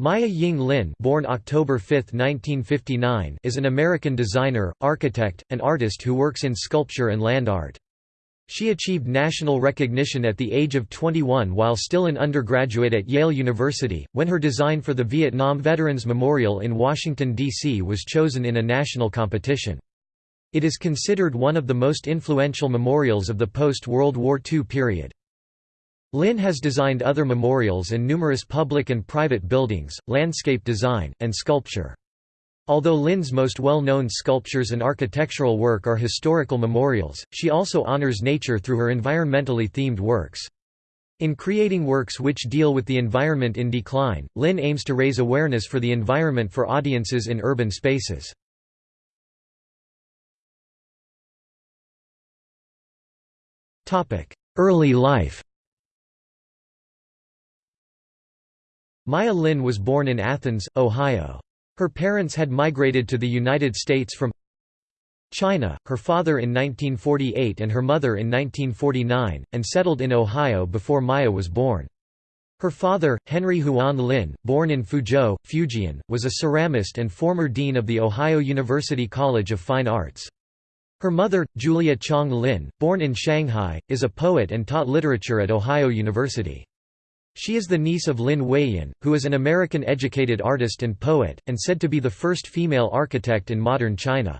Maya Ying Lin born October 5, 1959, is an American designer, architect, and artist who works in sculpture and land art. She achieved national recognition at the age of 21 while still an undergraduate at Yale University, when her design for the Vietnam Veterans Memorial in Washington, D.C. was chosen in a national competition. It is considered one of the most influential memorials of the post-World War II period. Lin has designed other memorials and numerous public and private buildings, landscape design, and sculpture. Although Lin's most well-known sculptures and architectural work are historical memorials, she also honors nature through her environmentally themed works. In creating works which deal with the environment in decline, Lin aims to raise awareness for the environment for audiences in urban spaces. Early life Maya Lin was born in Athens, Ohio. Her parents had migrated to the United States from China, her father in 1948 and her mother in 1949, and settled in Ohio before Maya was born. Her father, Henry Huan Lin, born in Fuzhou, Fujian, was a ceramist and former dean of the Ohio University College of Fine Arts. Her mother, Julia Chong Lin, born in Shanghai, is a poet and taught literature at Ohio University. She is the niece of Lin Weiyan, who is an American-educated artist and poet, and said to be the first female architect in modern China.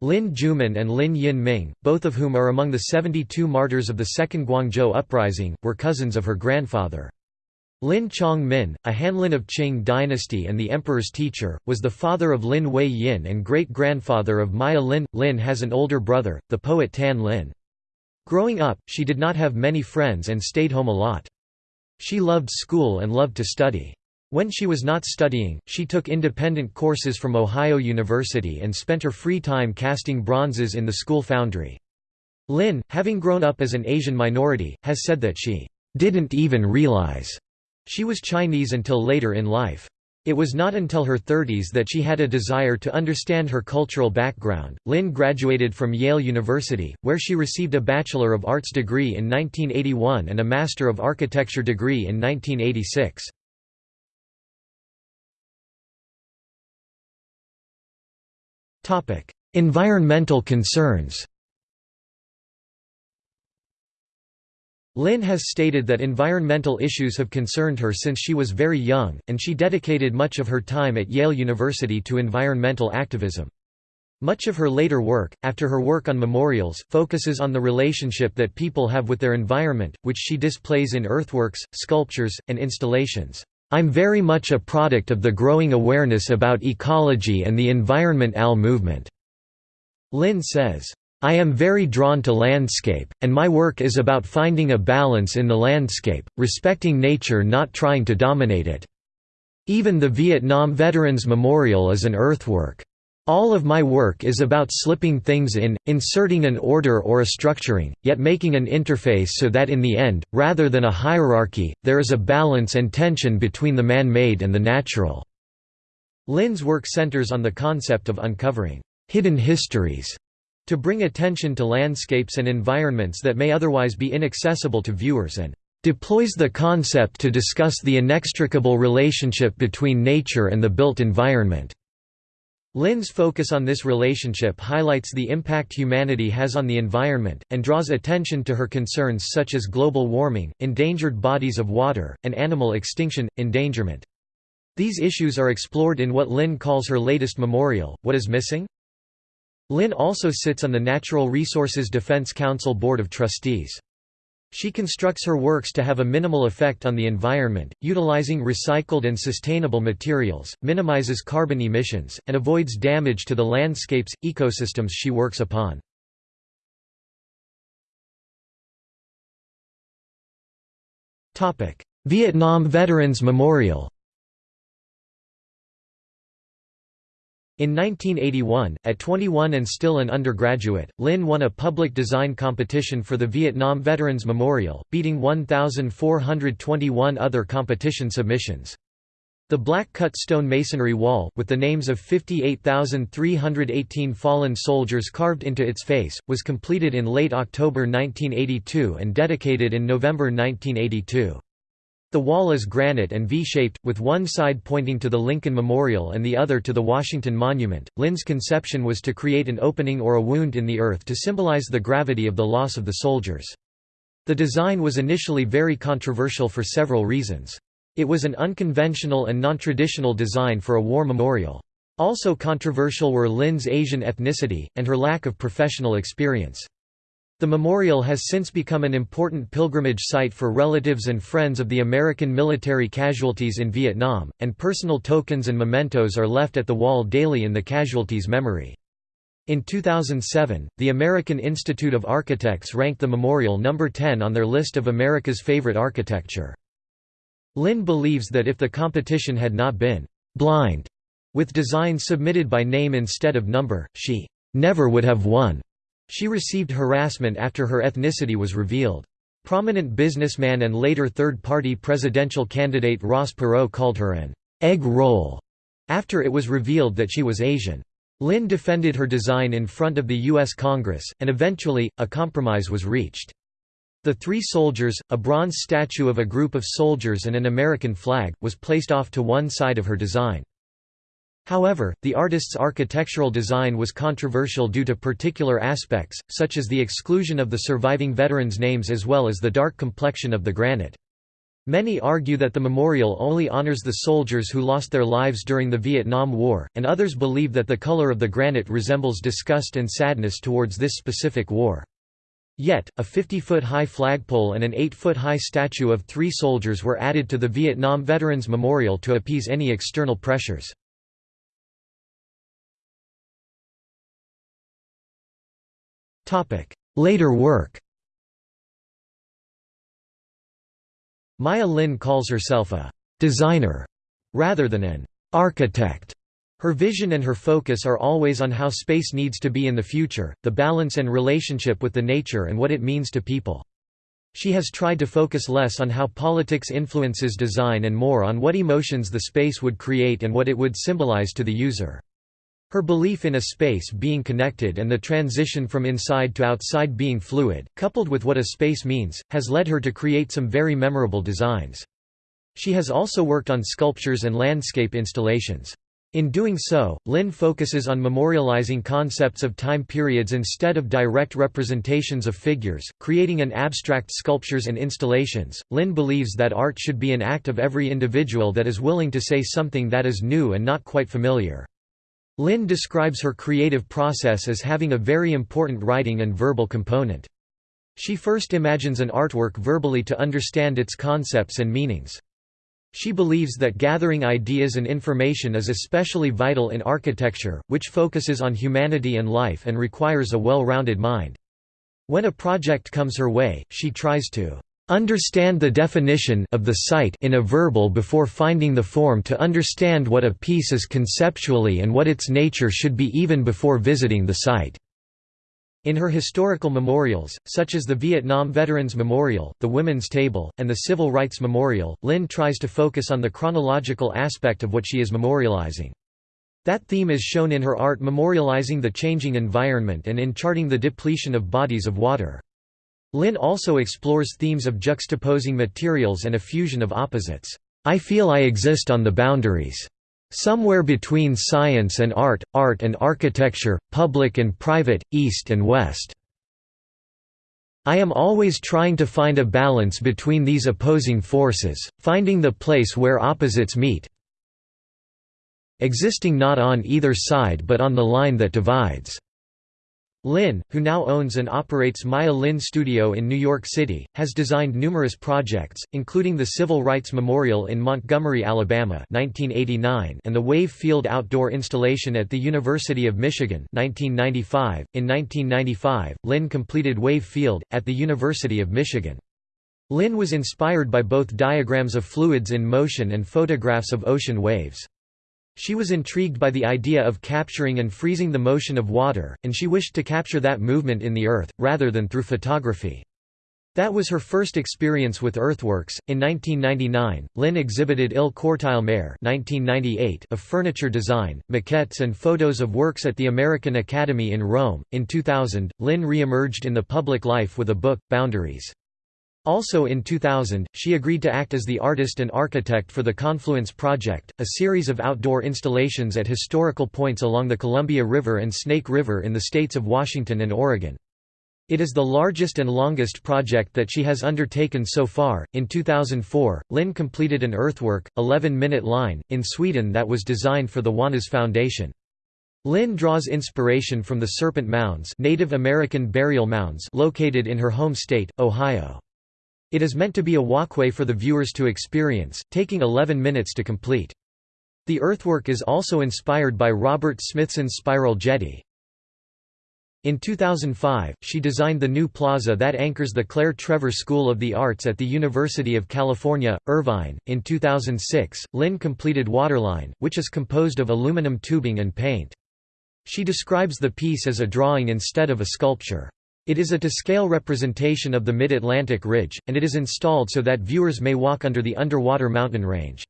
Lin Juman and Lin Yin Ming, both of whom are among the 72 martyrs of the Second Guangzhou Uprising, were cousins of her grandfather. Lin Chong Min, a Hanlin of Qing dynasty and the emperor's teacher, was the father of Lin Wei Yin and great-grandfather of Maya Lin. Lin has an older brother, the poet Tan Lin. Growing up, she did not have many friends and stayed home a lot. She loved school and loved to study. When she was not studying, she took independent courses from Ohio University and spent her free time casting bronzes in the school foundry. Lin, having grown up as an Asian minority, has said that she didn't even realize she was Chinese until later in life. It was not until her 30s that she had a desire to understand her cultural background. Lin graduated from Yale University, where she received a Bachelor of Arts degree in 1981 and a Master of Architecture degree in 1986. Topic: Environmental concerns. Lin has stated that environmental issues have concerned her since she was very young, and she dedicated much of her time at Yale University to environmental activism. Much of her later work, after her work on memorials, focuses on the relationship that people have with their environment, which she displays in earthworks, sculptures, and installations. I'm very much a product of the growing awareness about ecology and the Environment AL movement. Lin says, I am very drawn to landscape, and my work is about finding a balance in the landscape, respecting nature not trying to dominate it. Even the Vietnam Veterans Memorial is an earthwork. All of my work is about slipping things in, inserting an order or a structuring, yet making an interface so that in the end, rather than a hierarchy, there is a balance and tension between the man-made and the natural." Lin's work centers on the concept of uncovering «hidden histories» to bring attention to landscapes and environments that may otherwise be inaccessible to viewers and deploys the concept to discuss the inextricable relationship between nature and the built environment. Lin's focus on this relationship highlights the impact humanity has on the environment, and draws attention to her concerns such as global warming, endangered bodies of water, and animal extinction, endangerment. These issues are explored in what Lin calls her latest memorial, What is Missing? Lin also sits on the Natural Resources Defense Council Board of Trustees. She constructs her works to have a minimal effect on the environment, utilizing recycled and sustainable materials, minimizes carbon emissions, and avoids damage to the landscapes, ecosystems she works upon. Vietnam Veterans Memorial In 1981, at 21 and still an undergraduate, Lin won a public design competition for the Vietnam Veterans Memorial, beating 1,421 other competition submissions. The black-cut stone masonry wall, with the names of 58,318 fallen soldiers carved into its face, was completed in late October 1982 and dedicated in November 1982. The wall is granite and V-shaped, with one side pointing to the Lincoln Memorial and the other to the Washington Monument. Lin's conception was to create an opening or a wound in the earth to symbolize the gravity of the loss of the soldiers. The design was initially very controversial for several reasons. It was an unconventional and non-traditional design for a war memorial. Also controversial were Lin's Asian ethnicity, and her lack of professional experience. The memorial has since become an important pilgrimage site for relatives and friends of the American military casualties in Vietnam, and personal tokens and mementos are left at the wall daily in the casualties' memory. In 2007, the American Institute of Architects ranked the memorial number 10 on their list of America's favorite architecture. Lin believes that if the competition had not been blind with designs submitted by name instead of number, she never would have won. She received harassment after her ethnicity was revealed. Prominent businessman and later third-party presidential candidate Ross Perot called her an egg roll after it was revealed that she was Asian. Lin defended her design in front of the U.S. Congress, and eventually, a compromise was reached. The three soldiers, a bronze statue of a group of soldiers and an American flag, was placed off to one side of her design. However, the artist's architectural design was controversial due to particular aspects, such as the exclusion of the surviving veterans' names as well as the dark complexion of the granite. Many argue that the memorial only honors the soldiers who lost their lives during the Vietnam War, and others believe that the color of the granite resembles disgust and sadness towards this specific war. Yet, a 50-foot-high flagpole and an 8-foot-high statue of three soldiers were added to the Vietnam Veterans Memorial to appease any external pressures. Later work Maya Lin calls herself a «designer» rather than an «architect». Her vision and her focus are always on how space needs to be in the future, the balance and relationship with the nature and what it means to people. She has tried to focus less on how politics influences design and more on what emotions the space would create and what it would symbolize to the user. Her belief in a space being connected and the transition from inside to outside being fluid, coupled with what a space means, has led her to create some very memorable designs. She has also worked on sculptures and landscape installations. In doing so, Lin focuses on memorializing concepts of time periods instead of direct representations of figures, creating an abstract sculptures and installations. Lin believes that art should be an act of every individual that is willing to say something that is new and not quite familiar. Lin describes her creative process as having a very important writing and verbal component. She first imagines an artwork verbally to understand its concepts and meanings. She believes that gathering ideas and information is especially vital in architecture, which focuses on humanity and life and requires a well-rounded mind. When a project comes her way, she tries to Understand the definition of the site in a verbal before finding the form to understand what a piece is conceptually and what its nature should be even before visiting the site. In her historical memorials, such as the Vietnam Veterans Memorial, the Women's Table, and the Civil Rights Memorial, Lin tries to focus on the chronological aspect of what she is memorializing. That theme is shown in her art memorializing the changing environment and in charting the depletion of bodies of water. Lin also explores themes of juxtaposing materials and a fusion of opposites. I feel I exist on the boundaries. Somewhere between science and art, art and architecture, public and private, east and west. I am always trying to find a balance between these opposing forces, finding the place where opposites meet existing not on either side but on the line that divides. Lin, who now owns and operates Maya Lin Studio in New York City, has designed numerous projects, including the Civil Rights Memorial in Montgomery, Alabama 1989 and the Wave Field outdoor installation at the University of Michigan 1995. .In 1995, Lin completed Wave Field, at the University of Michigan. Lin was inspired by both diagrams of fluids in motion and photographs of ocean waves. She was intrigued by the idea of capturing and freezing the motion of water, and she wished to capture that movement in the earth, rather than through photography. That was her first experience with earthworks. In 1999, Lin exhibited Il Cortile Mare (1998) of furniture design, maquettes, and photos of works at the American Academy in Rome. In 2000, Lin re-emerged in the public life with a book, Boundaries. Also in 2000, she agreed to act as the artist and architect for the Confluence Project, a series of outdoor installations at historical points along the Columbia River and Snake River in the states of Washington and Oregon. It is the largest and longest project that she has undertaken so far. In 2004, Lin completed an earthwork, 11 minute line, in Sweden that was designed for the Wanås Foundation. Lin draws inspiration from the Serpent Mounds, Native American burial mounds located in her home state, Ohio. It is meant to be a walkway for the viewers to experience, taking 11 minutes to complete. The earthwork is also inspired by Robert Smithson's spiral jetty. In 2005, she designed the new plaza that anchors the Claire Trevor School of the Arts at the University of California, Irvine. In 2006, Lin completed Waterline, which is composed of aluminum tubing and paint. She describes the piece as a drawing instead of a sculpture. It is a to-scale representation of the Mid-Atlantic Ridge, and it is installed so that viewers may walk under the underwater mountain range.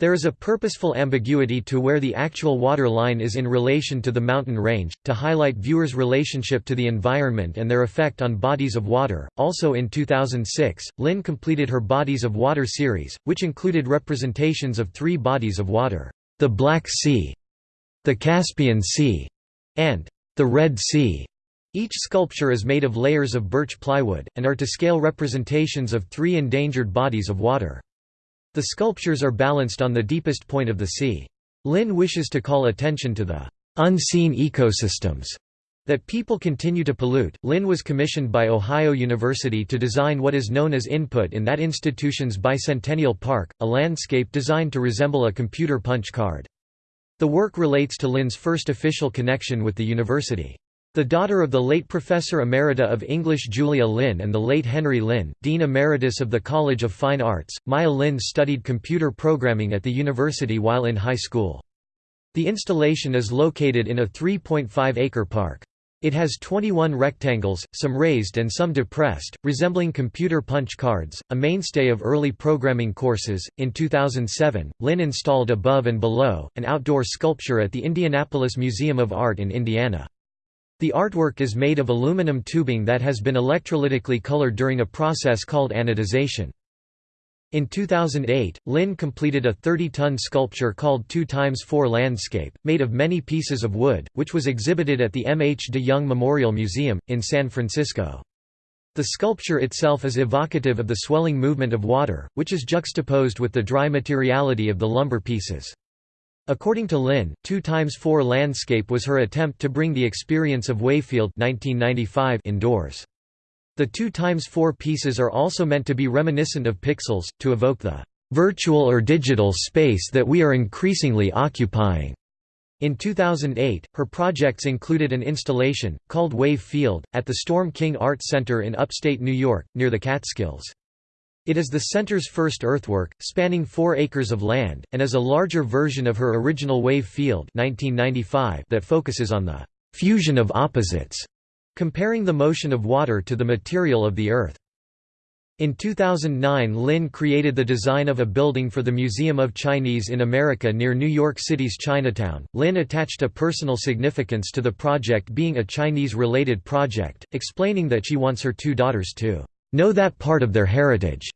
There is a purposeful ambiguity to where the actual water line is in relation to the mountain range, to highlight viewers' relationship to the environment and their effect on bodies of water. Also in 2006, Lin completed her Bodies of Water series, which included representations of three bodies of water the Black Sea, the Caspian Sea, and the Red Sea. Each sculpture is made of layers of birch plywood, and are to scale representations of three endangered bodies of water. The sculptures are balanced on the deepest point of the sea. Lin wishes to call attention to the unseen ecosystems that people continue to pollute. Lin was commissioned by Ohio University to design what is known as Input in that institution's Bicentennial Park, a landscape designed to resemble a computer punch card. The work relates to Lin's first official connection with the university. The daughter of the late Professor Emerita of English Julia Lin and the late Henry Lin, Dean Emeritus of the College of Fine Arts, Maya Lin studied computer programming at the university while in high school. The installation is located in a 3.5-acre park. It has 21 rectangles, some raised and some depressed, resembling computer punch cards, a mainstay of early programming courses. In 2007, Lin installed Above and Below, an outdoor sculpture at the Indianapolis Museum of Art in Indiana. The artwork is made of aluminum tubing that has been electrolytically colored during a process called anodization. In 2008, Lin completed a 30-ton sculpture called 2 times 4 Landscape, made of many pieces of wood, which was exhibited at the M. H. de Young Memorial Museum, in San Francisco. The sculpture itself is evocative of the swelling movement of water, which is juxtaposed with the dry materiality of the lumber pieces. According to Lin, 2x4 Landscape was her attempt to bring the experience of Wave Field 1995 indoors. The 2x4 pieces are also meant to be reminiscent of pixels, to evoke the virtual or digital space that we are increasingly occupying. In 2008, her projects included an installation, called Wave Field, at the Storm King Art Center in upstate New York, near the Catskills. It is the center's first earthwork, spanning four acres of land, and is a larger version of her original Wave Field 1995 that focuses on the «fusion of opposites», comparing the motion of water to the material of the Earth. In 2009 Lin created the design of a building for the Museum of Chinese in America near New York City's Chinatown. Lin attached a personal significance to the project being a Chinese-related project, explaining that she wants her two daughters to know that part of their heritage.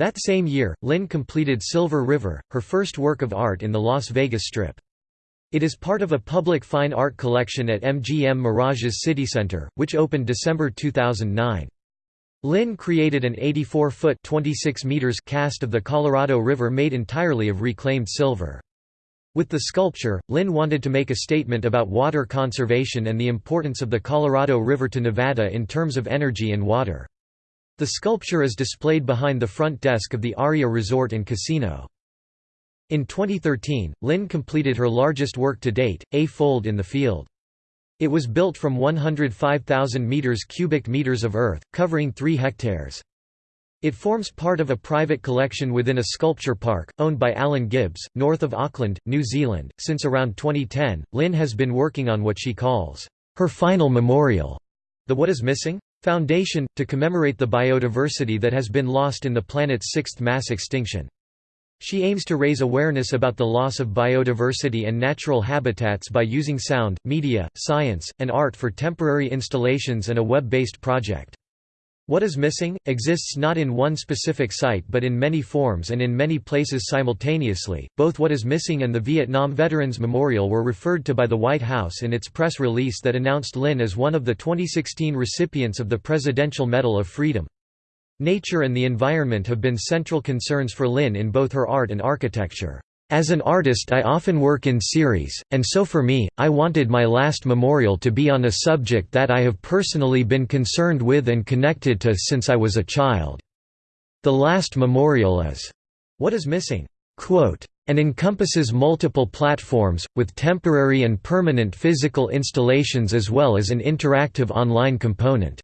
That same year, Lin completed Silver River, her first work of art in the Las Vegas Strip. It is part of a public fine art collection at MGM Mirage's City Center, which opened December 2009. Lin created an 84-foot cast of the Colorado River made entirely of reclaimed silver. With the sculpture, Lin wanted to make a statement about water conservation and the importance of the Colorado River to Nevada in terms of energy and water. The sculpture is displayed behind the front desk of the Aria Resort and Casino. In 2013, Lin completed her largest work to date, A Fold in the Field. It was built from 105,000 meters cubic meters of earth, covering 3 hectares. It forms part of a private collection within a sculpture park, owned by Alan Gibbs, north of Auckland, New Zealand. Since around 2010, Lin has been working on what she calls her final memorial, the What is Missing? Foundation, to commemorate the biodiversity that has been lost in the planet's sixth mass extinction. She aims to raise awareness about the loss of biodiversity and natural habitats by using sound, media, science, and art for temporary installations and a web-based project. What is missing, exists not in one specific site but in many forms and in many places simultaneously. Both What is Missing and the Vietnam Veterans Memorial were referred to by the White House in its press release that announced Lin as one of the 2016 recipients of the Presidential Medal of Freedom. Nature and the environment have been central concerns for Lin in both her art and architecture. As an artist I often work in series, and so for me, I wanted my last memorial to be on a subject that I have personally been concerned with and connected to since I was a child. The last memorial is, "...what is missing?" Quote, and encompasses multiple platforms, with temporary and permanent physical installations as well as an interactive online component."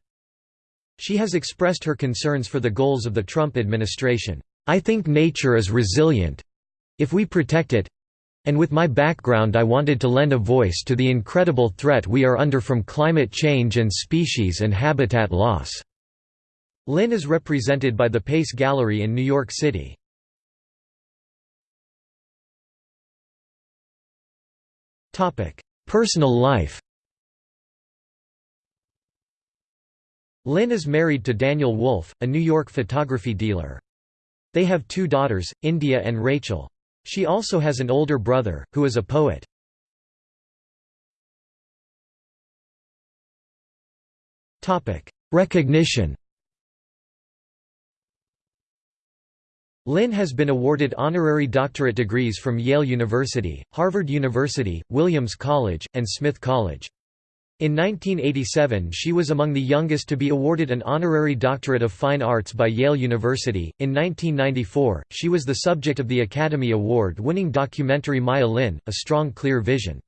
She has expressed her concerns for the goals of the Trump administration. I think nature is resilient, if we protect it and with my background I wanted to lend a voice to the incredible threat we are under from climate change and species and habitat loss." Lin is represented by the Pace Gallery in New York City. Personal life Lin is married to Daniel Wolf, a New York photography dealer. They have two daughters, India and Rachel. She also has an older brother, who is a poet. Recognition Lin has been awarded honorary doctorate degrees from Yale University, Harvard University, Williams College, and Smith College. In 1987 she was among the youngest to be awarded an honorary doctorate of fine arts by Yale University. In 1994, she was the subject of the Academy Award-winning documentary Maya Lin, A Strong Clear Vision.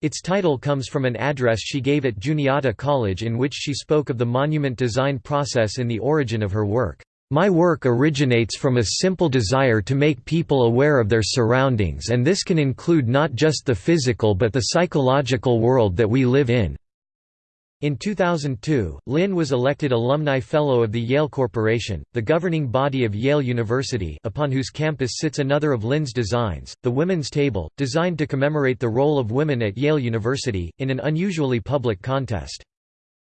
Its title comes from an address she gave at Juniata College in which she spoke of the monument design process in the origin of her work. My work originates from a simple desire to make people aware of their surroundings and this can include not just the physical but the psychological world that we live in. In 2002, Lin was elected Alumni Fellow of the Yale Corporation, the governing body of Yale University upon whose campus sits another of Lin's designs, the Women's Table, designed to commemorate the role of women at Yale University, in an unusually public contest.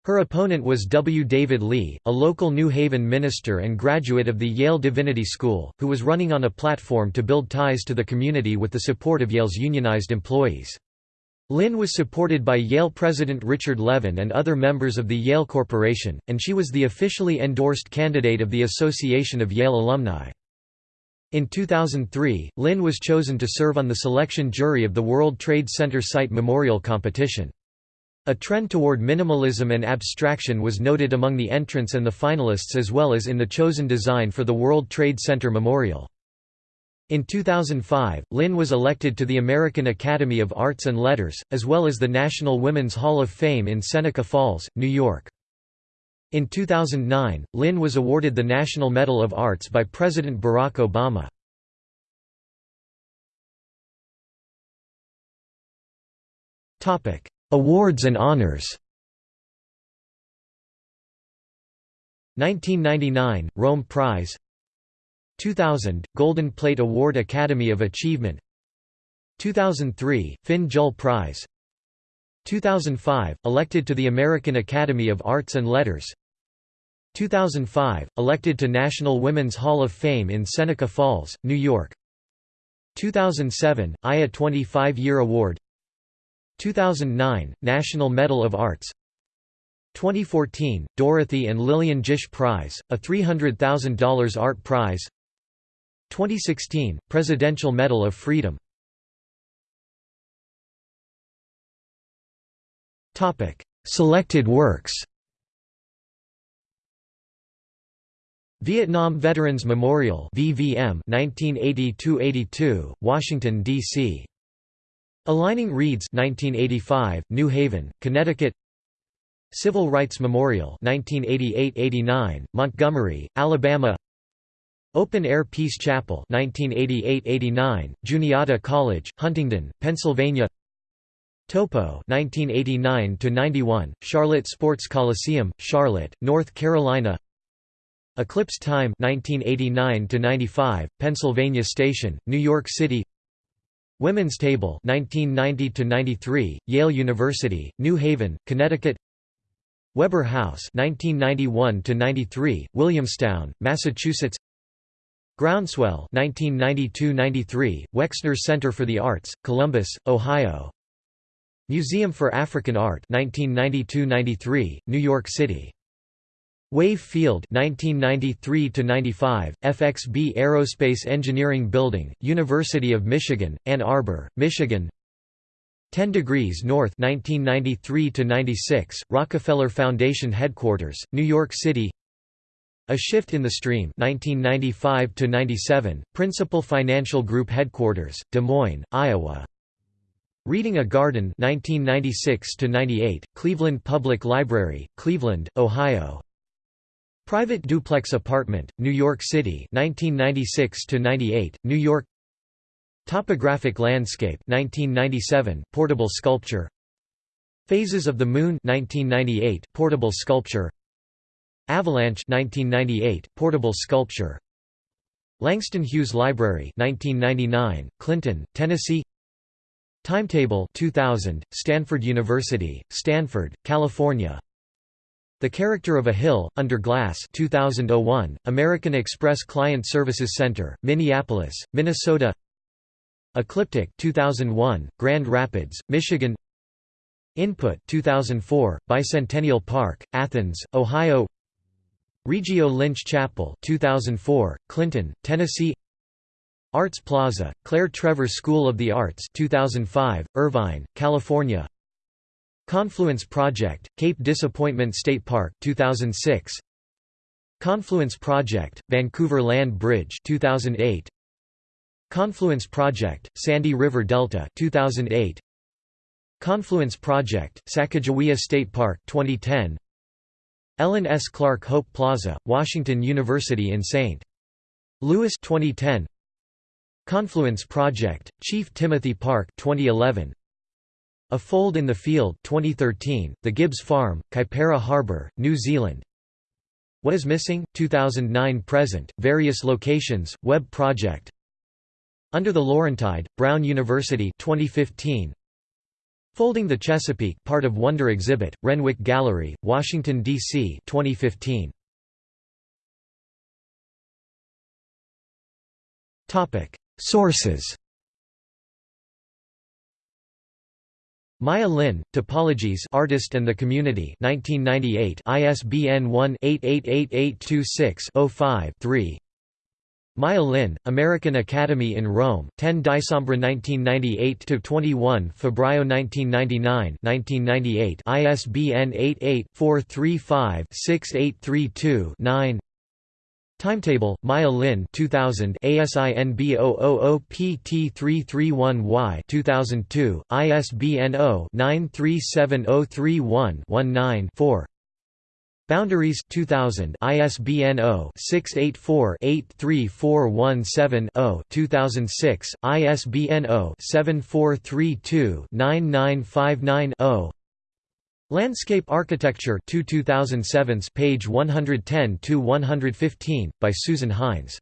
Her opponent was W. David Lee, a local New Haven minister and graduate of the Yale Divinity School, who was running on a platform to build ties to the community with the support of Yale's unionized employees. Lin was supported by Yale President Richard Levin and other members of the Yale Corporation, and she was the officially endorsed candidate of the Association of Yale Alumni. In 2003, Lin was chosen to serve on the selection jury of the World Trade Center Site Memorial Competition. A trend toward minimalism and abstraction was noted among the entrants and the finalists as well as in the chosen design for the World Trade Center Memorial. In 2005, Lin was elected to the American Academy of Arts and Letters, as well as the National Women's Hall of Fame in Seneca Falls, New York. In 2009, Lin was awarded the National Medal of Arts by President Barack Obama. Awards and honors 1999 – Rome Prize 2000 – Golden Plate Award Academy of Achievement. 2003 – Finn Juhl Prize. 2005 – Elected to the American Academy of Arts and Letters. 2005 – Elected to National Women's Hall of Fame in Seneca Falls, New York. 2007 – IA 25-Year Award. 2009 – National Medal of Arts. 2014 – Dorothy and Lillian Gish Prize, a $300,000 art prize 2016 – Presidential Medal of Freedom. Selected works. Vietnam Veterans Memorial VVM 1980-82, Washington, D.C. Aligning Reeds 1985, New Haven, Connecticut. Civil Rights Memorial 1988–89, Montgomery, Alabama Open Air Peace Chapel 1988–89, Juniata College, Huntingdon, Pennsylvania. Topo 1989–91, Charlotte Sports Coliseum, Charlotte, North Carolina. Eclipse Time 1989–95, Pennsylvania Station, New York City. Women's Table 1990 93 Yale University New Haven Connecticut. Weber House 1991 93 Williamstown Massachusetts Groundswell 1992-93 Wexner Center for the Arts Columbus Ohio. Museum for African Art 1992-93 New York City. Wave Field 1993-95 FXB Aerospace Engineering Building University of Michigan Ann Arbor Michigan. 10 Degrees North 1993 96 Rockefeller Foundation Headquarters, New York City A Shift in the Stream 1995 Principal Financial Group Headquarters, Des Moines, Iowa. Reading a Garden 1996 Cleveland Public Library, Cleveland, Ohio. Private Duplex Apartment, New York City 1996 New York. Topographic Landscape 1997 portable sculpture. Phases of the Moon 1998 portable sculpture Avalanche 1998 portable sculpture. Langston Hughes Library 1999 Clinton Tennessee. Timetable 2000 Stanford University Stanford California. The Character of a Hill Under Glass 2001 American Express Client Services Center Minneapolis Minnesota. Ecliptic 2001, Grand Rapids, Michigan. Input 2004, Bicentennial Park, Athens, Ohio Riggio Lynch Chapel 2004, Clinton, Tennessee Arts Plaza, Claire Trevor School of the Arts 2005, Irvine, California Confluence Project, Cape Disappointment State Park 2006 Confluence Project, Vancouver Land Bridge 2008 Confluence Project, Sandy River Delta 2008. Confluence Project, Sacagawea State Park 2010. Ellen S. Clark Hope Plaza, Washington University in St. Louis 2010. Confluence Project, Chief Timothy Park 2011. A Fold in the Field 2013, The Gibbs Farm, Kaipara Harbour, New Zealand What is Missing? 2009–present, various locations, web project under the Laurentide, Brown University 2015. Folding the Chesapeake part of Wonder exhibit, Renwick Gallery, Washington, D.C. 2015. Sources Maya Lin, Topologies Artist and the Community 1998 ISBN 1-888826-05-3 Maya Lin, American Academy in Rome, 10 Dicembre 1998–21 Febbraio 1999 1998 ISBN 88-435-6832-9 Timetable, Maya Lin 2000 ASIN B000PT331Y 2002, ISBN 0-937031-19-4 Boundaries 2000 ISBN 0-684-83417-0 2006 ISBN 0-7432-9959-0 Landscape Architecture 2 2007 page 110 to 115 by Susan Hines